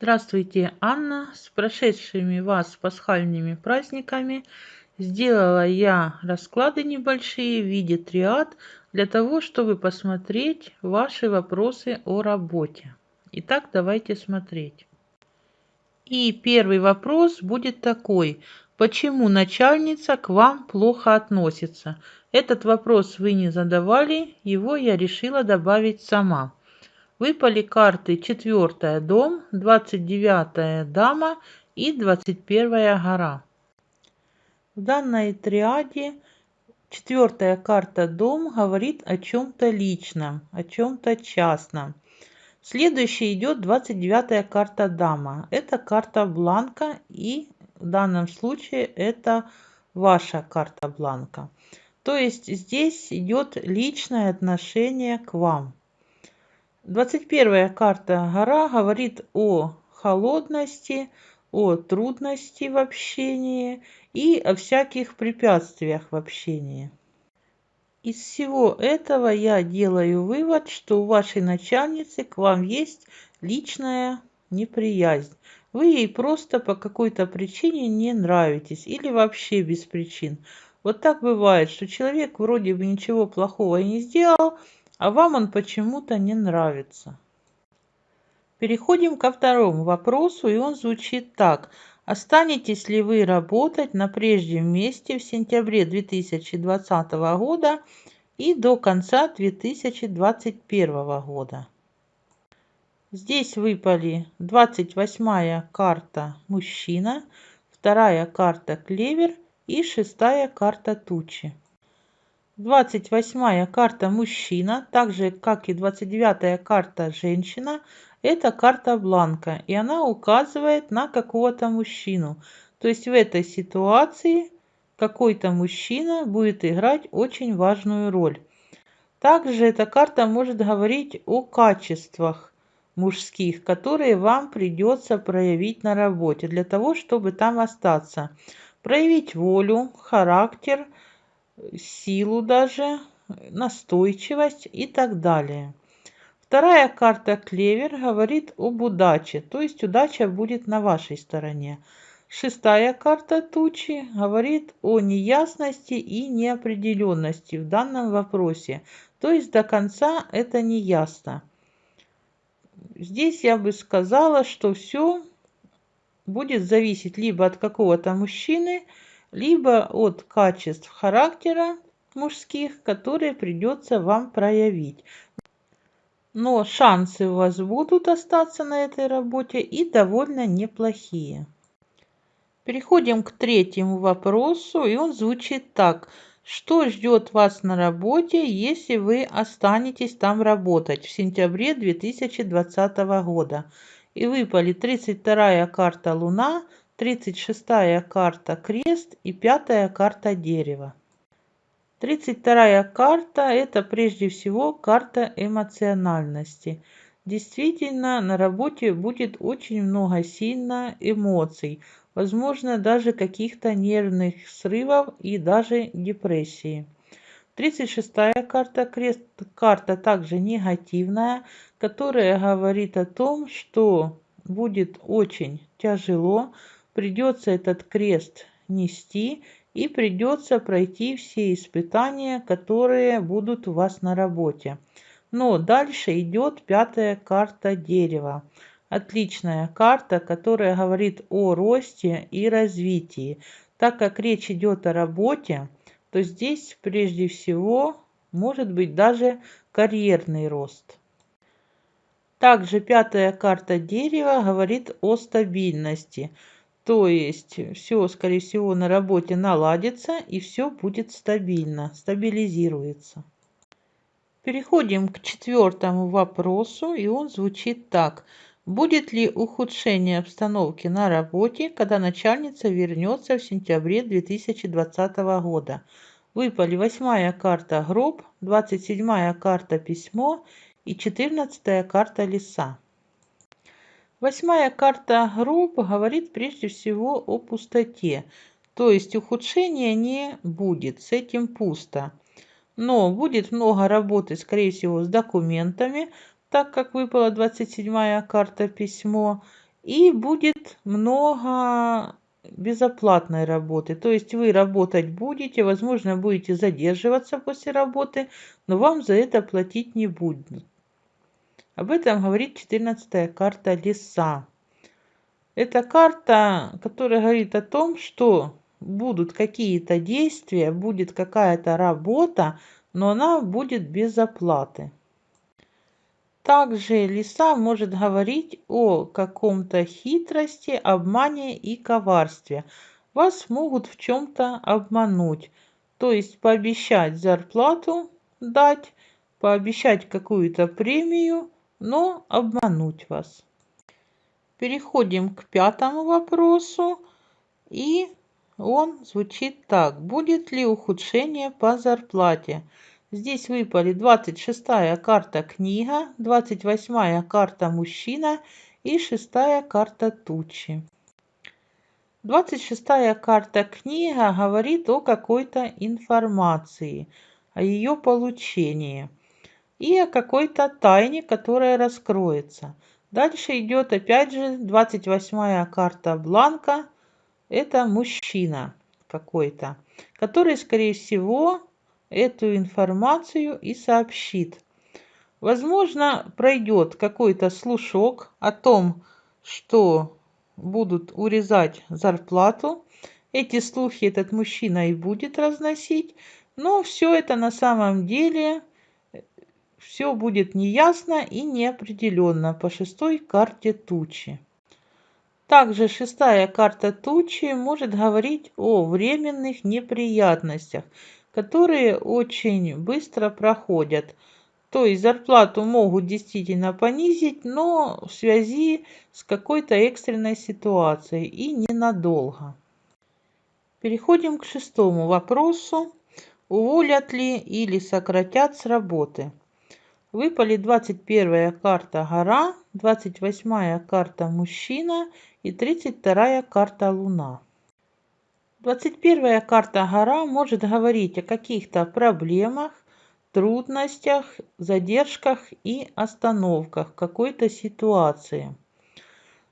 Здравствуйте, Анна! С прошедшими вас пасхальными праздниками! Сделала я расклады небольшие в виде триад для того, чтобы посмотреть ваши вопросы о работе. Итак, давайте смотреть. И первый вопрос будет такой. Почему начальница к вам плохо относится? Этот вопрос вы не задавали, его я решила добавить сама. Выпали карты четвертая дом, двадцать девятая дама и двадцать первая гора. В данной триаде четвертая карта дом говорит о чем-то личном, о чем-то частном. Следующая идет двадцать девятая карта дама. Это карта бланка и в данном случае это ваша карта бланка. То есть здесь идет личное отношение к вам. 21 карта гора говорит о холодности, о трудности в общении и о всяких препятствиях в общении. Из всего этого я делаю вывод, что у вашей начальницы к вам есть личная неприязнь. Вы ей просто по какой-то причине не нравитесь или вообще без причин. Вот так бывает, что человек вроде бы ничего плохого и не сделал, а вам он почему-то не нравится. Переходим ко второму вопросу, и он звучит так. Останетесь ли вы работать на прежнем месте в сентябре 2020 года и до конца 2021 года? Здесь выпали 28 карта мужчина, вторая карта клевер и шестая карта тучи. 28 карта мужчина, так же как и 29 карта женщина, это карта бланка, и она указывает на какого-то мужчину. То есть в этой ситуации какой-то мужчина будет играть очень важную роль. Также эта карта может говорить о качествах мужских, которые вам придется проявить на работе для того, чтобы там остаться. Проявить волю, характер – силу даже, настойчивость и так далее. Вторая карта клевер говорит об удаче, то есть удача будет на вашей стороне. Шестая карта тучи говорит о неясности и неопределенности в данном вопросе, то есть до конца это не ясно. Здесь я бы сказала, что все будет зависеть либо от какого-то мужчины, либо от качеств характера мужских, которые придется вам проявить. Но шансы у вас будут остаться на этой работе и довольно неплохие. Переходим к третьему вопросу, и он звучит так. Что ждет вас на работе, если вы останетесь там работать в сентябре 2020 года? И выпали 32 карта Луна, тридцать шестая карта крест и пятая карта дерево. Тридцать вторая карта – это прежде всего карта эмоциональности. Действительно, на работе будет очень много сильно эмоций, возможно, даже каких-то нервных срывов и даже депрессии. Тридцать шестая карта крест, карта также негативная, которая говорит о том, что будет очень тяжело придется этот крест нести и придется пройти все испытания, которые будут у вас на работе. Но дальше идет пятая карта дерева. Отличная карта, которая говорит о росте и развитии. Так как речь идет о работе, то здесь прежде всего может быть даже карьерный рост. Также пятая карта дерева говорит о стабильности. То есть все, скорее всего, на работе наладится и все будет стабильно, стабилизируется. Переходим к четвертому вопросу, и он звучит так. Будет ли ухудшение обстановки на работе, когда начальница вернется в сентябре 2020 года? Выпали восьмая карта гроб, двадцать седьмая карта письмо и четырнадцатая карта леса. Восьмая карта гроб говорит прежде всего о пустоте, то есть ухудшения не будет, с этим пусто. Но будет много работы, скорее всего, с документами, так как выпала 27-я карта письмо, и будет много безоплатной работы. То есть вы работать будете, возможно, будете задерживаться после работы, но вам за это платить не будут. Об этом говорит 14 карта леса. Это карта, которая говорит о том, что будут какие-то действия, будет какая-то работа, но она будет без оплаты. Также лиса может говорить о каком-то хитрости, обмане и коварстве. Вас могут в чем-то обмануть. То есть пообещать зарплату дать, пообещать какую-то премию, но обмануть вас. Переходим к пятому вопросу. И он звучит так. Будет ли ухудшение по зарплате? Здесь выпали 26-я карта книга, 28-я карта мужчина и 6-я карта тучи. 26-я карта книга говорит о какой-то информации, о ее получении и о какой-то тайне, которая раскроется. Дальше идет опять же 28-я карта бланка. Это мужчина какой-то, который, скорее всего, эту информацию и сообщит. Возможно, пройдет какой-то слушок о том, что будут урезать зарплату. Эти слухи этот мужчина и будет разносить, но все это на самом деле все будет неясно и неопределенно по шестой карте тучи. Также шестая карта тучи может говорить о временных неприятностях, которые очень быстро проходят. То есть зарплату могут действительно понизить, но в связи с какой-то экстренной ситуацией и ненадолго. Переходим к шестому вопросу. Уволят ли или сократят с работы? Выпали 21 карта гора, 28 карта мужчина и 32 карта луна. 21 карта гора может говорить о каких-то проблемах, трудностях, задержках и остановках какой-то ситуации.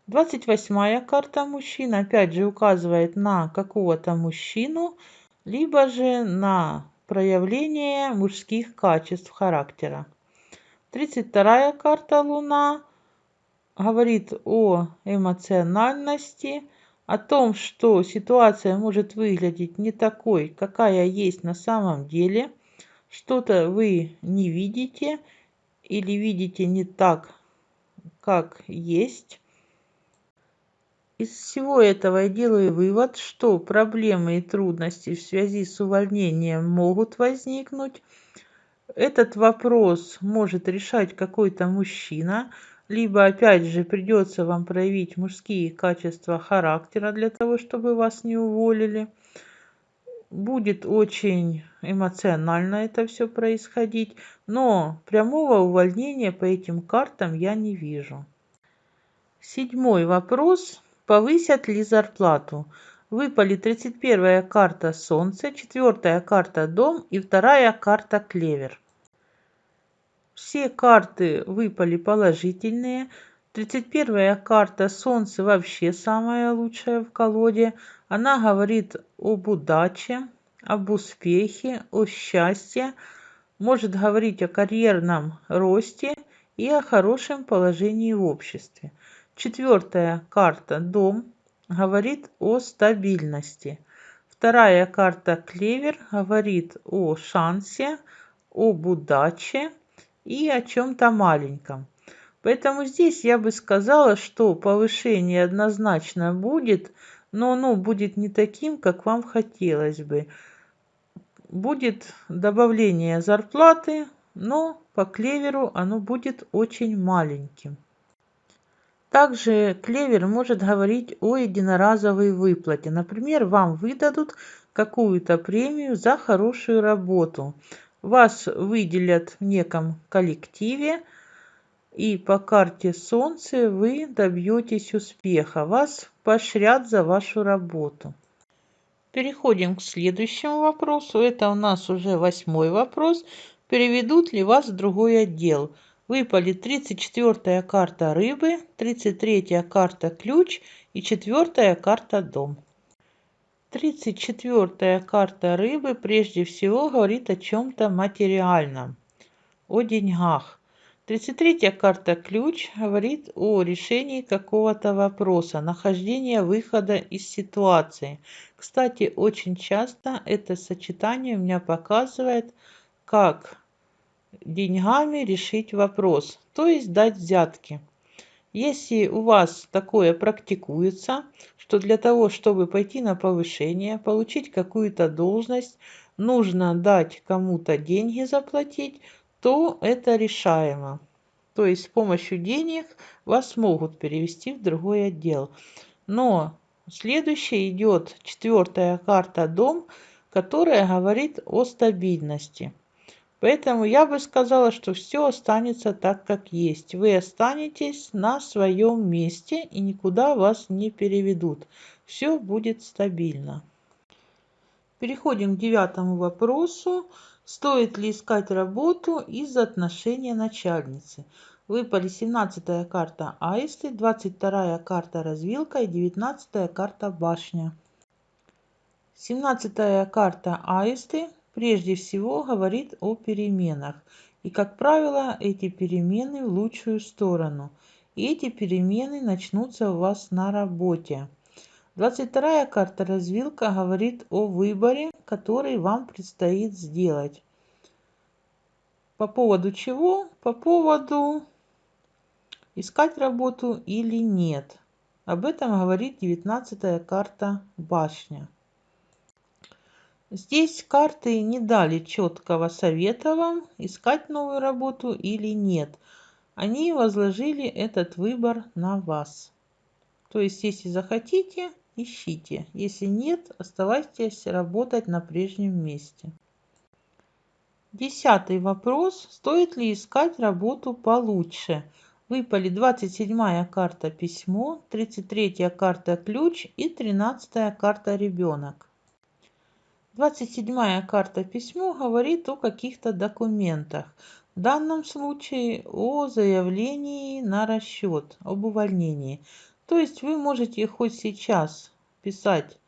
28 карта мужчина опять же указывает на какого-то мужчину, либо же на проявление мужских качеств характера. 32 карта луна говорит о эмоциональности, о том, что ситуация может выглядеть не такой, какая есть на самом деле, что-то вы не видите или видите не так, как есть. Из всего этого я делаю вывод, что проблемы и трудности в связи с увольнением могут возникнуть. Этот вопрос может решать какой-то мужчина, либо опять же придется вам проявить мужские качества характера для того, чтобы вас не уволили. Будет очень эмоционально это все происходить, но прямого увольнения по этим картам я не вижу. Седьмой вопрос. Повысят ли зарплату? Выпали 31 карта Солнце, четвертая карта Дом и вторая карта Клевер. Все карты выпали положительные. 31 карта Солнце вообще самая лучшая в колоде. Она говорит об удаче, об успехе, о счастье. Может говорить о карьерном росте и о хорошем положении в обществе. Четвертая карта Дом говорит о стабильности. Вторая карта Клевер говорит о шансе, об удаче и о чем-то маленьком. Поэтому здесь я бы сказала, что повышение однозначно будет, но оно будет не таким, как вам хотелось бы. Будет добавление зарплаты, но по клеверу оно будет очень маленьким. Также клевер может говорить о единоразовой выплате. Например, вам выдадут какую-то премию за хорошую работу вас выделят в неком коллективе, и по карте Солнце вы добьетесь успеха. Вас поощрят за вашу работу. Переходим к следующему вопросу. Это у нас уже восьмой вопрос. Переведут ли вас в другой отдел? Выпали 34 карта рыбы, 33 карта ключ и 4 карта дом. 34 карта рыбы прежде всего говорит о чем-то материальном, о деньгах. 33 карта ключ говорит о решении какого-то вопроса, нахождения выхода из ситуации. Кстати, очень часто это сочетание у меня показывает, как деньгами решить вопрос, то есть дать взятки. Если у вас такое практикуется, что для того, чтобы пойти на повышение, получить какую-то должность, нужно дать кому-то деньги заплатить, то это решаемо. То есть с помощью денег вас могут перевести в другой отдел. Но следующая идет четвертая карта «Дом», которая говорит о стабильности. Поэтому я бы сказала, что все останется так, как есть. Вы останетесь на своем месте и никуда вас не переведут. Все будет стабильно. Переходим к девятому вопросу. Стоит ли искать работу из-за отношения начальницы? Выпали 17 карта Аисты, 22 карта Развилка и 19 карта Башня. 17 карта Аисты прежде всего говорит о переменах. И, как правило, эти перемены в лучшую сторону. И эти перемены начнутся у вас на работе. 22 карта развилка говорит о выборе, который вам предстоит сделать. По поводу чего? По поводу искать работу или нет. Об этом говорит 19 карта башня. Здесь карты не дали четкого совета вам, искать новую работу или нет. Они возложили этот выбор на вас. То есть, если захотите, ищите. Если нет, оставайтесь работать на прежнем месте. Десятый вопрос. Стоит ли искать работу получше? Выпали 27 карта письмо, 33 карта ключ и 13 карта ребенок. 27 карта письмо говорит о каких-то документах. В данном случае о заявлении на расчет, об увольнении. То есть вы можете хоть сейчас писать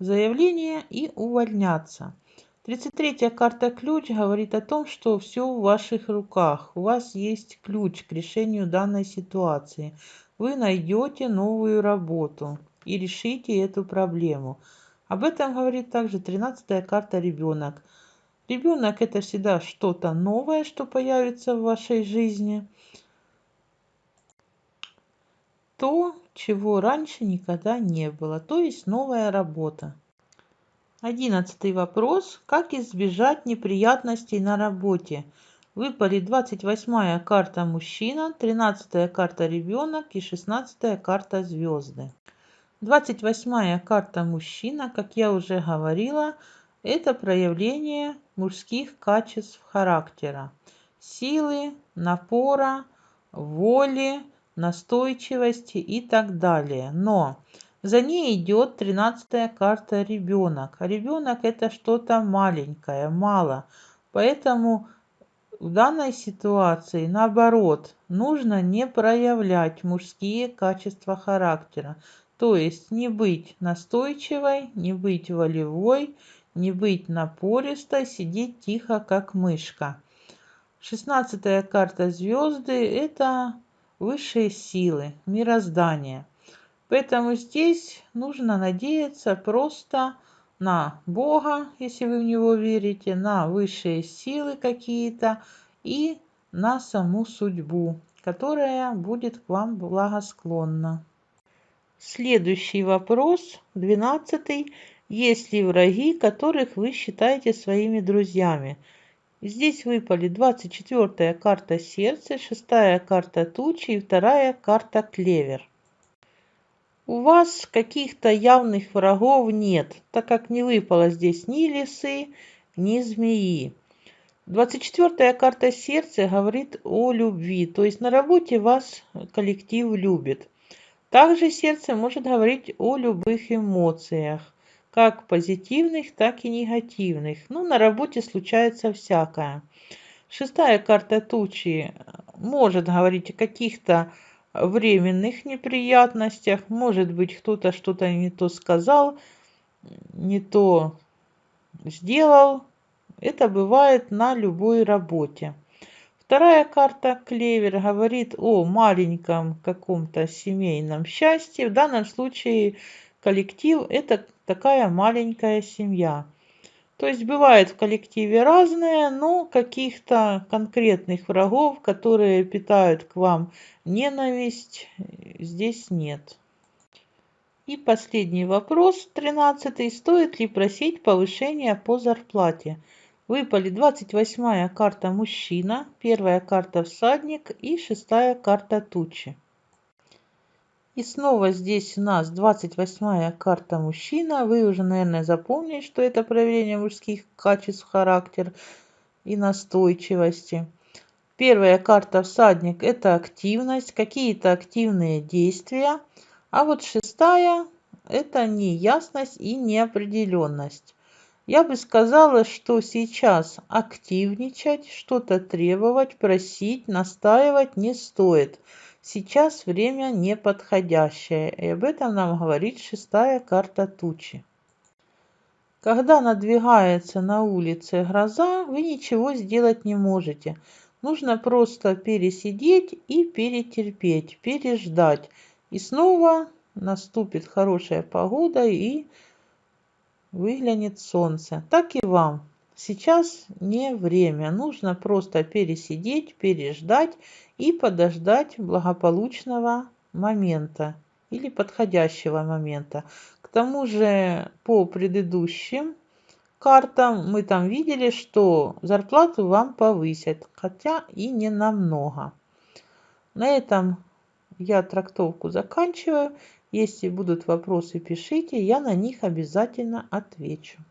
заявление и увольняться. 33 карта ключ говорит о том, что все в ваших руках. У вас есть ключ к решению данной ситуации. Вы найдете новую работу и решите эту проблему. Об этом говорит также 13 карта ребенок. Ребенок это всегда что-то новое, что появится в вашей жизни. То, чего раньше никогда не было, то есть новая работа. Одиннадцатый вопрос. Как избежать неприятностей на работе? Выпали 28 карта мужчина, 13 карта ребенок и 16 карта звезды. 28 карта мужчина, как я уже говорила, это проявление мужских качеств характера. Силы, напора, воли, настойчивости и так далее. Но за ней идет 13 карта ребенок. ребенок это что-то маленькое, мало. Поэтому в данной ситуации, наоборот, нужно не проявлять мужские качества характера. То есть не быть настойчивой, не быть волевой, не быть напористой, сидеть тихо, как мышка. Шестнадцатая карта звезды – это высшие силы, мироздание. Поэтому здесь нужно надеяться просто на Бога, если вы в Него верите, на высшие силы какие-то и на саму судьбу, которая будет к вам благосклонна. Следующий вопрос, двенадцатый. Есть ли враги, которых вы считаете своими друзьями? Здесь выпали 24 карта сердца, 6 карта тучи и 2 карта клевер. У вас каких-то явных врагов нет, так как не выпало здесь ни лисы, ни змеи. 24 карта сердца говорит о любви, то есть на работе вас коллектив любит. Также сердце может говорить о любых эмоциях, как позитивных, так и негативных. Ну, на работе случается всякое. Шестая карта тучи может говорить о каких-то временных неприятностях. Может быть, кто-то что-то не то сказал, не то сделал. Это бывает на любой работе. Вторая карта клевер говорит о маленьком каком-то семейном счастье. В данном случае коллектив это такая маленькая семья. То есть бывает в коллективе разное, но каких-то конкретных врагов, которые питают к вам ненависть, здесь нет. И последний вопрос, тринадцатый. Стоит ли просить повышения по зарплате? Выпали 28 карта мужчина, первая карта всадник и шестая карта тучи. И снова здесь у нас 28 карта мужчина. Вы уже, наверное, запомнили, что это проявление мужских качеств характер и настойчивости. Первая карта всадник – это активность, какие-то активные действия. А вот шестая – это неясность и неопределенность. Я бы сказала, что сейчас активничать, что-то требовать, просить, настаивать не стоит – Сейчас время неподходящее, и об этом нам говорит шестая карта тучи. Когда надвигается на улице гроза, вы ничего сделать не можете. Нужно просто пересидеть и перетерпеть, переждать. И снова наступит хорошая погода и выглянет солнце. Так и вам. Сейчас не время, нужно просто пересидеть, переждать и подождать благополучного момента или подходящего момента. К тому же по предыдущим картам мы там видели, что зарплату вам повысят, хотя и не намного. На этом я трактовку заканчиваю. Если будут вопросы, пишите, я на них обязательно отвечу.